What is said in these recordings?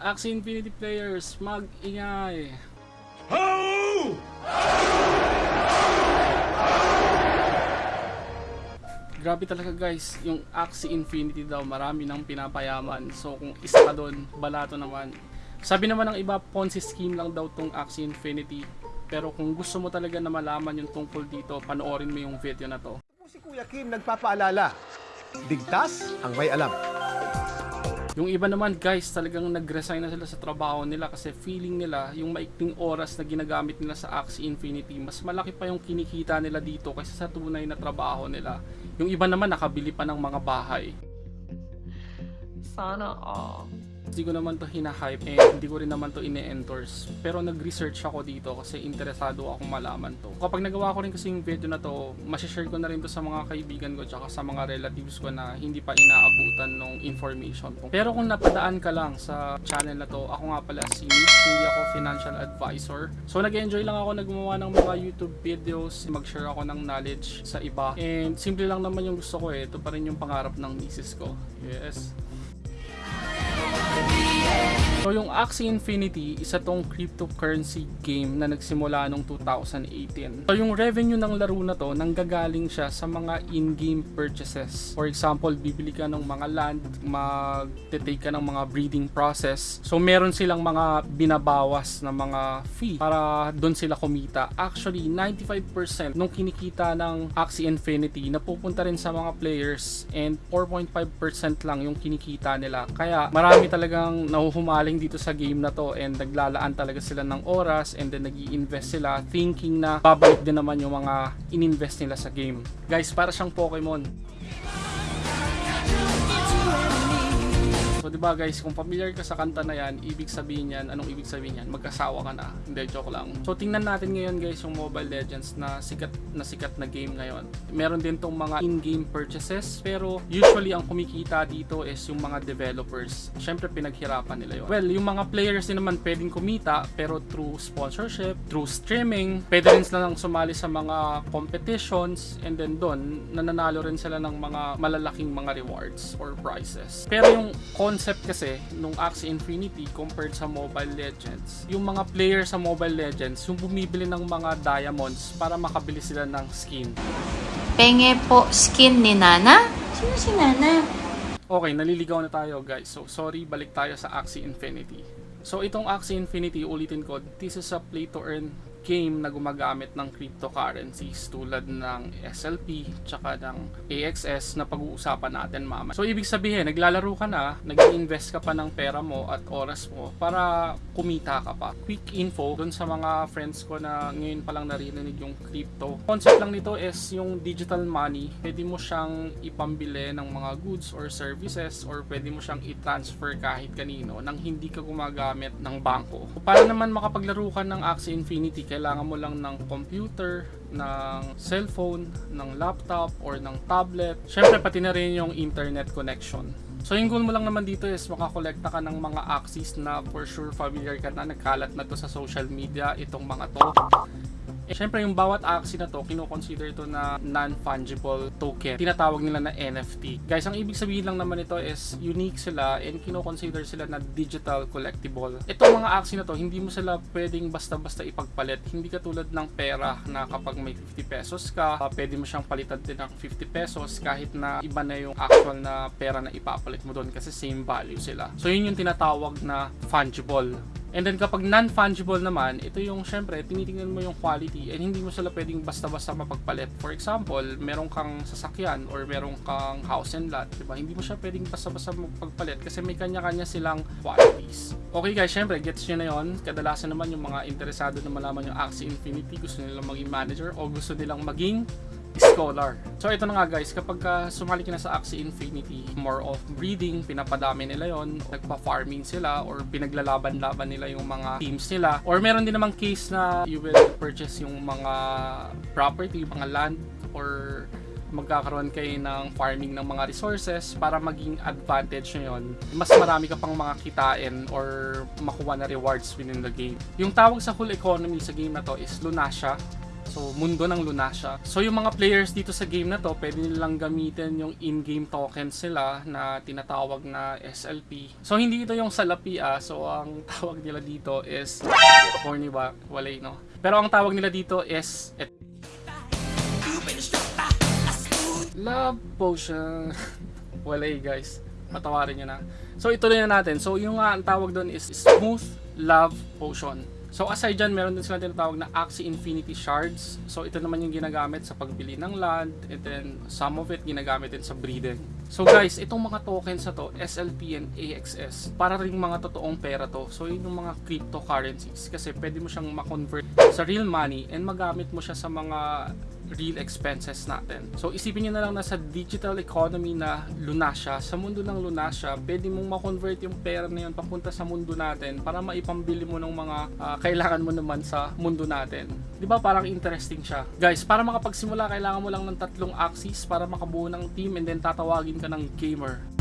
Axie Infinity players, mag-ingay! Grabe talaga guys, yung Axie Infinity daw, marami nang pinapayaman. So kung isa ka doon, balato naman. Sabi naman ng iba, Ponzi scheme lang daw tong Axie Infinity. Pero kung gusto mo talaga na malaman yung tungkol dito, panoorin mo yung video na to. Si Kuya Kim nagpapaalala. Ligtas ang may alam. Yung iba naman guys, talagang nag-resign na sila sa trabaho nila kasi feeling nila yung maikling oras na ginagamit nila sa Axie Infinity, mas malaki pa yung kinikita nila dito kaysa sa tunay na trabaho nila. Yung iba naman nakabili pa ng mga bahay. Sana all. Hindi ko naman to hinahype and hindi ko rin naman to ine-endorse. Pero nag-research ako dito kasi interesado akong malaman to. Kapag nagawa ko rin kasi yung video na to, masishare ko na rin to sa mga kaibigan ko tsaka sa mga relatives ko na hindi pa inaabutan ng information. Pero kung napadaan ka lang sa channel na to, ako nga pala si Mitch, hindi ako financial advisor. So nag-enjoy lang ako naggumawa ng mga YouTube videos, mag-share ako ng knowledge sa iba. And simple lang naman yung gusto ko eh, ito pa rin yung pangarap ng misis ko. Yes. Yung Axie Infinity, isa tong cryptocurrency game na nagsimula noong 2018. So yung revenue ng laro na to, nanggagaling siya sa mga in-game purchases. For example, bibili ka ng mga land, mag-take ka ng mga breeding process. So meron silang mga binabawas na mga fee para doon sila kumita. Actually, 95% nung kinikita ng Axie Infinity napupunta rin sa mga players and 4.5% lang yung kinikita nila. Kaya marami talagang nahuhumaling dito sa game na to and naglalaan talaga sila ng oras and then nag invest sila thinking na babalik din naman yung mga ininvest nila sa game. Guys, para siyang Pokemon. So, di ba guys, kung familiar ka sa kanta na yan, ibig sabihin yan, anong ibig sabihin yan? Magkasawa ka na. Hindi, joke lang. So, tingnan natin ngayon guys yung Mobile Legends na sikat na sikat na game ngayon. Meron din tong mga in-game purchases, pero usually ang kumikita dito is yung mga developers. Siyempre, pinaghirapan nila yun. Well, yung mga players din naman pwedeng kumita, pero through sponsorship, through streaming, pwede rin sila lang sumali sa mga competitions, and then doon, nananalo rin sila ng mga malalaking mga rewards or prizes. Pero yung concept kasi nung Axie Infinity compared sa Mobile Legends, yung mga player sa Mobile Legends, yung bumibili ng mga diamonds para makabili sila ng skin. Penge po skin ni Nana? Sino si Nana? Okay, naliligaw na tayo guys. So sorry, balik tayo sa Axie Infinity. So itong Axie Infinity, ulitin ko, this is a play to earn game na gumagamit ng cryptocurrencies tulad ng SLP tsaka ng AXS na pag-uusapan natin mama. So ibig sabihin, naglalaro ka na, nag-invest ka pa ng pera mo at oras mo para kumita ka pa. Quick info dun sa mga friends ko na ngayon pa lang narinig yung crypto. Concept lang nito is yung digital money. Pwede mo siyang ipambili ng mga goods or services or pwede mo siyang i-transfer kahit kanino nang hindi ka gumagamit ng bangko. Para naman makapaglaro ka ng Axie Infinity, kailangan mo lang ng computer, ng cellphone, ng laptop, or ng tablet. Syempre, pati na rin yung internet connection. So yung goal mo lang naman dito is makakolekta ka ng mga axes na for sure familiar ka na, nagkalat na to sa social media, itong mga to. Eh, Siyempre, yung bawat axie na to, kino-consider to na non-fungible token. Tinatawag nila na NFT. Guys, ang ibig sabihin lang naman ito is unique sila and kino-consider sila na digital collectible. Itong mga axie na to, hindi mo sila pwedeng basta-basta ipagpalit. Hindi katulad ng pera na kapag may 50 pesos ka, uh, pwede mo siyang palitan din ng 50 pesos kahit na iba na yung actual na pera na ipapalit mo doon kasi same value sila. So, yun yung tinatawag na fungible. And then kapag non-fungible naman, ito yung syempre tinitingnan mo yung quality and hindi mo sila pwedeng basta-basta mapagpalit. For example, meron kang sasakyan or meron kang house and lot, 'di ba? Hindi mo siya pwedeng basta-basta mapagpalit kasi may kanya-kanya silang qualities. Okay guys, syempre gets niyo na 'yon. Kadalasan naman yung mga interesado na malaman yung Axie Infinity, gusto nilang maging manager o gusto nilang maging scholar. So ito na nga guys, kapag uh, sumali ka na sa Axie Infinity, more of breeding, pinapadami nila yon, nagpa-farming sila or pinaglalaban-laban nila yung mga teams nila. Or meron din namang case na you will purchase yung mga property, mga land or magkakaroon kayo ng farming ng mga resources para maging advantage nyo yun. Mas marami ka pang mga kitain or makuha na rewards within the game. Yung tawag sa whole economy sa game na to is Lunasia. So, mundo ng Lunasia. So, yung mga players dito sa game na to, pwede nilang gamitin yung in-game tokens nila na tinatawag na SLP. So, hindi ito yung salapi ah. So, ang tawag nila dito is corny ba? Walay, no? Pero ang tawag nila dito is et- Love Potion. Walay guys. Patawarin nyo na. So ituloy na natin. So yung nga ang tawag doon is Smooth Love Potion. So aside dyan, meron din sila tinatawag na Axie Infinity Shards. So ito naman yung ginagamit sa pagbili ng land and then some of it ginagamit din sa breeding. So guys, itong mga tokens na to, SLP and AXS, para rin mga totoong pera to. So yun yung mga cryptocurrencies kasi pwede mo siyang ma-convert sa real money and magamit mo siya sa mga real expenses natin. So isipin nyo na lang na sa digital economy na Lunasia, sa mundo ng Lunasia, pwede mong ma-convert yung pera na yun papunta sa mundo natin para maipambili mo ng mga ah, kailangan mo naman sa mundo natin. Di ba parang interesting siya? Guys, para makapagsimula, kailangan mo lang ng tatlong axes para makabuo ng team and then tatawagin ka ng gamer.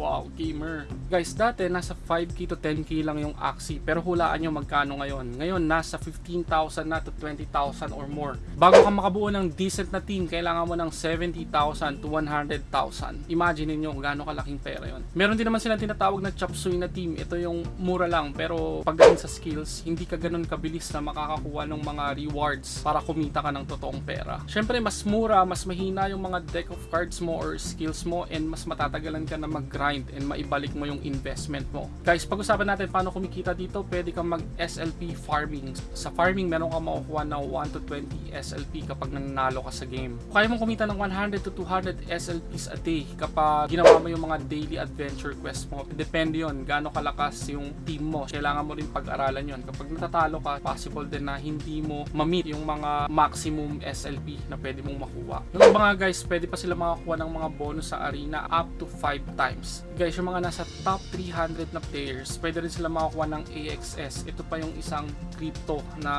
Wow, gamer. Guys, dati nasa 5k to 10k lang yung Axie. Pero hulaan nyo magkano ngayon. Ngayon, nasa 15,000 na to 20,000 or more. Bago ka makabuo ng decent na team, kailangan mo ng 70,000 to 100,000. Imagine niyo kung gaano kalaking pera yon. Meron din naman sila tinatawag na chop suey na team. Ito yung mura lang. Pero pagdating sa skills, hindi ka ganun kabilis na makakakuha ng mga rewards para kumita ka ng totoong pera. Siyempre, mas mura, mas mahina yung mga deck of cards mo or skills mo and mas matatagalan ka na mag-grind and maibalik mo yung investment mo. Guys, pag-usapan natin paano kumikita dito, pwede kang mag-SLP farming. Sa farming, meron kang makukuha ng 1 to 20 SLP kapag nanalo ka sa game. Kaya mo kumita ng 100 to 200 SLPs a day kapag ginawa mo yung mga daily adventure quest mo. Depende yon gaano kalakas yung team mo. Kailangan mo rin pag-aralan yon Kapag natatalo ka, possible din na hindi mo ma-meet yung mga maximum SLP na pwede mong makuha. Yung nga guys, pwede pa sila makakuha ng mga bonus sa arena up to 5 times. Guys, yung mga nasa top 300 na players, pwede rin sila makakuha ng AXS. Ito pa yung isang crypto na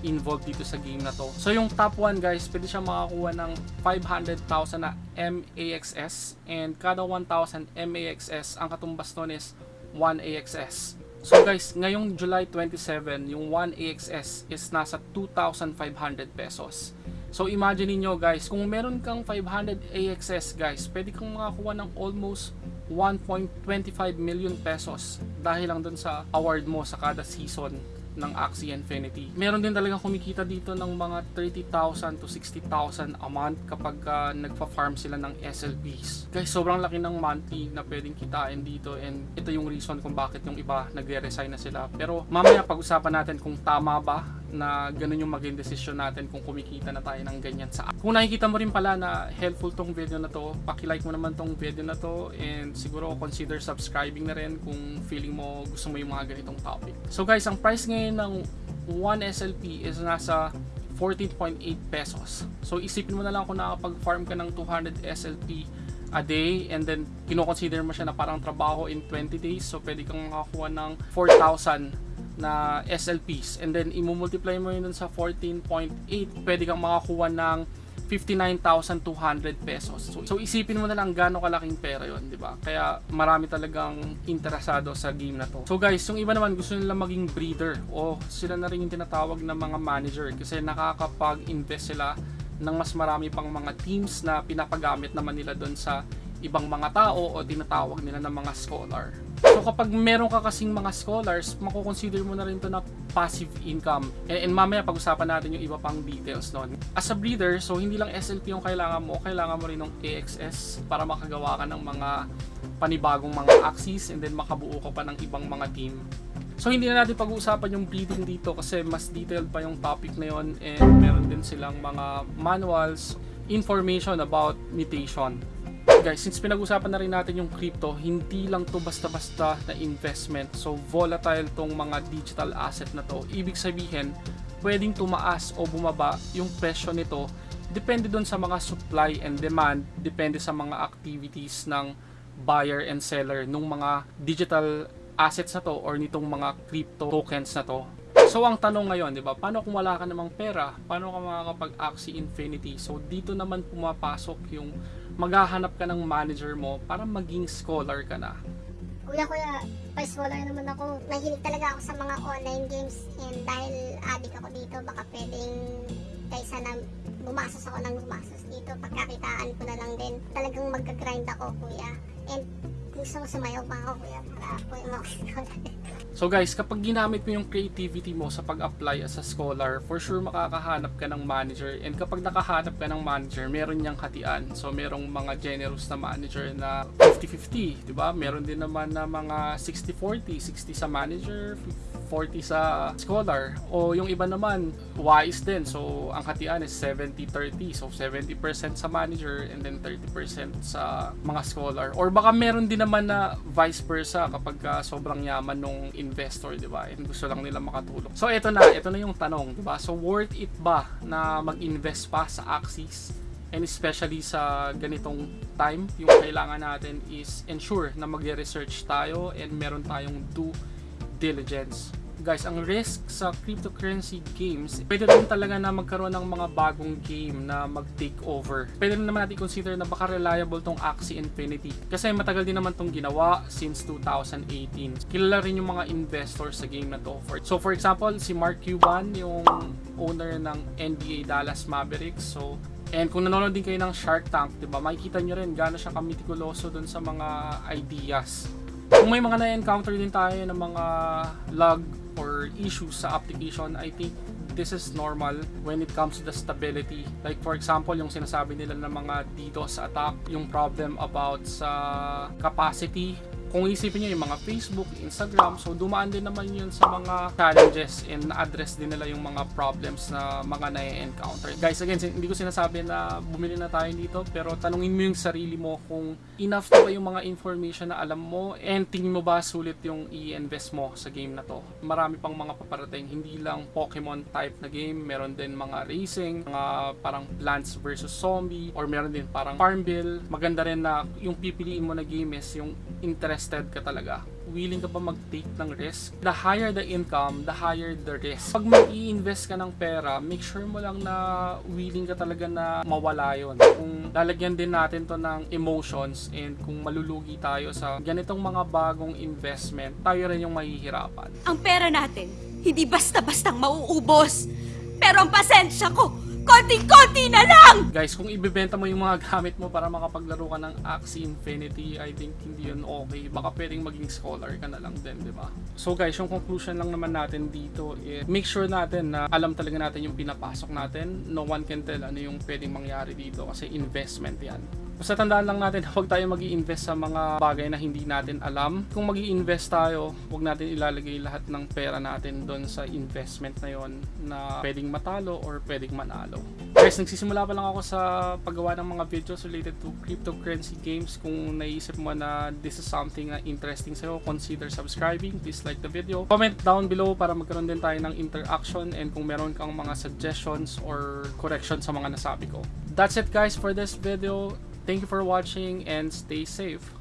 involved dito sa game na to. So yung top 1 guys, pwede siya makakuha ng 500,000 na MAXS and kada 1,000 MAXS, ang katumbas nun is 1 AXS. So guys, ngayong July 27, yung 1 AXS is nasa 2,500 pesos. So imagine niyo guys, kung meron kang 500 AXS guys, pwede kang makakuha ng almost 1.25 million pesos dahil lang dun sa award mo sa kada season ng Axie Infinity. Meron din talaga kumikita dito ng mga 30,000 to 60,000 a month kapag uh, nagpa-farm sila ng SLPs. Guys, sobrang laki ng monthly na pwedeng kitain dito and ito yung reason kung bakit yung iba nagre-resign na sila. Pero mamaya pag-usapan natin kung tama ba na ganun yung maging desisyon natin kung kumikita na tayo ng ganyan sa Kung nakikita mo rin pala na helpful tong video na to, paki-like mo naman tong video na to and siguro consider subscribing na rin kung feeling mo gusto mo yung mga ganitong topic. So guys, ang price ngayon ng 1 SLP is nasa 14.8 pesos. So isipin mo na lang kung nakapag-farm ka ng 200 SLP a day and then kino-consider mo siya na parang trabaho in 20 days so pwede kang makakuha ng 4,000 na SLPs and then imumultiply mo yun sa 14.8 pwede kang makakuha ng 59,200 pesos. So, so isipin mo na lang gaano kalaking pera yon, di ba? Kaya marami talagang interesado sa game na to. So guys, yung iba naman gusto nila maging breeder o sila na rin yung tinatawag na mga manager kasi nakakapag-invest sila ng mas marami pang mga teams na pinapagamit naman nila doon sa ibang mga tao o tinatawag nila ng mga scholar. So kapag meron ka kasing mga scholars, makukonsider mo na rin to na passive income. And, and mamaya pag-usapan natin yung iba pang details nun. As a breeder, so hindi lang SLP yung kailangan mo, kailangan mo rin ng AXS para makagawa ka ng mga panibagong mga axes and then makabuo ka pa ng ibang mga team. So hindi na natin pag-uusapan yung breeding dito kasi mas detailed pa yung topic na yon and meron din silang mga manuals, information about mutation guys, since pinag-usapan na rin natin yung crypto, hindi lang to basta-basta na investment. So, volatile tong mga digital asset na to. Ibig sabihin, pwedeng tumaas o bumaba yung presyo nito. Depende dun sa mga supply and demand. Depende sa mga activities ng buyer and seller nung mga digital assets na to or nitong mga crypto tokens na to. So ang tanong ngayon, 'di ba? Paano kung wala ka namang pera? Paano ka makakapag-Axie Infinity? So dito naman pumapasok yung maghahanap ka ng manager mo para maging scholar ka na. Kuya, kuya, pa-scholar naman ako. Nahilig talaga ako sa mga online games and dahil adik ako dito, baka pwedeng kaysa na gumasos ako ng gumasos dito, pagkakitaan ko na lang din. Talagang magka-grind ako, kuya. And gusto ko pa ako, kuya, para mga So guys, kapag ginamit mo yung creativity mo sa pag-apply as a scholar, for sure makakahanap ka ng manager. And kapag nakahanap ka ng manager, meron niyang hatian. So merong mga generous na manager na 50-50, di ba? Meron din naman na mga 60-40, 60 sa manager, 40 sa scholar. O yung iba naman, wise din. So ang hatian is 70-30. So 70% sa manager and then 30% sa mga scholar. Or baka meron din naman na vice versa kapag ka sobrang yaman nung investor, di ba? And gusto lang nila makatulong. So ito na, ito na yung tanong, di ba? So worth it ba na mag-invest pa sa Axis? And especially sa ganitong time, yung kailangan natin is ensure na magre-research tayo and meron tayong due diligence. Guys, ang risk sa cryptocurrency games, pwede rin talaga na magkaroon ng mga bagong game na mag-take over. Pwede rin naman natin consider na baka reliable tong Axie Infinity. Kasi matagal din naman tong ginawa since 2018. Kilala rin yung mga investors sa game na to. For- So for example, si Mark Cuban, yung owner ng NBA Dallas Mavericks. So And kung nanonood din kayo ng Shark Tank, 'di ba? Makikita nyo rin gaano siya kamitikuloso dun sa mga ideas. Kung may mga na-encounter din tayo ng mga log or issues sa application, I think this is normal when it comes to the stability. Like for example, yung sinasabi nila ng mga DDoS attack, yung problem about sa capacity. Kung isipin nyo yung mga Facebook, Instagram, so dumaan din naman yun sa mga challenges and na-address din nila yung mga problems na mga na-encounter. Guys, again, hindi ko sinasabi na bumili na tayo dito, pero tanungin mo yung sarili mo kung enough na ba yung mga information na alam mo and tingin mo ba sulit yung i-invest mo sa game na to. Marami pang mga paparating, hindi lang Pokemon type na game, meron din mga racing, mga parang Plants versus Zombie, or meron din parang Farmville. Maganda rin na yung pipiliin mo na game is yung interested ka talaga. Willing ka ba mag-take ng risk? The higher the income, the higher the risk. Pag mag-i-invest ka ng pera, make sure mo lang na willing ka talaga na mawala yon. Kung lalagyan din natin to ng emotions and kung malulugi tayo sa ganitong mga bagong investment, tayo rin yung mahihirapan. Ang pera natin, hindi basta-bastang mauubos. Pero ang pasensya ko, konting-konti na lang! Guys, kung ibebenta mo yung mga gamit mo para makapaglaro ka ng Axie Infinity, I think hindi yun okay. Baka pwedeng maging scholar ka na lang din, di ba? So guys, yung conclusion lang naman natin dito is make sure natin na alam talaga natin yung pinapasok natin. No one can tell ano yung pwedeng mangyari dito kasi investment yan. Basta tandaan lang natin na huwag tayo mag invest sa mga bagay na hindi natin alam. Kung mag invest tayo, huwag natin ilalagay lahat ng pera natin doon sa investment na yon na pwedeng matalo or pwedeng manalo. Guys, nagsisimula pa lang ako sa paggawa ng mga videos related to cryptocurrency games. Kung naisip mo na this is something na interesting sa'yo, consider subscribing. Please like the video. Comment down below para magkaroon din tayo ng interaction and kung meron kang mga suggestions or corrections sa mga nasabi ko. That's it guys for this video. Thank you for watching and stay safe.